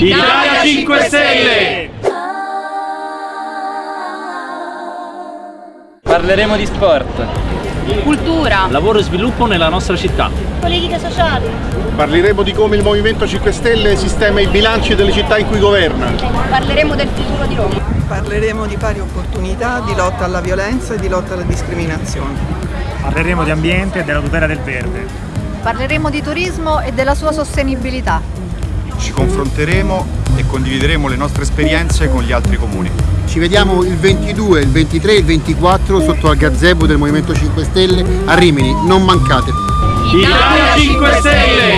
Italia 5 Stelle! Parleremo di sport, cultura, lavoro e sviluppo nella nostra città. politica sociale, Parleremo di come il Movimento 5 Stelle sistema i bilanci delle città in cui governa. parleremo del futuro di Roma. Parleremo di pari opportunità, di lotta alla violenza e di lotta alla discriminazione. Parleremo di ambiente e della tutela del verde. Parleremo di turismo e della sua sostenibilità. Ci confronteremo e condivideremo le nostre esperienze con gli altri comuni. Ci vediamo il 22, il 23 e il 24 sotto al gazebo del Movimento 5 Stelle a Rimini. Non mancate! Italia 5 Stelle!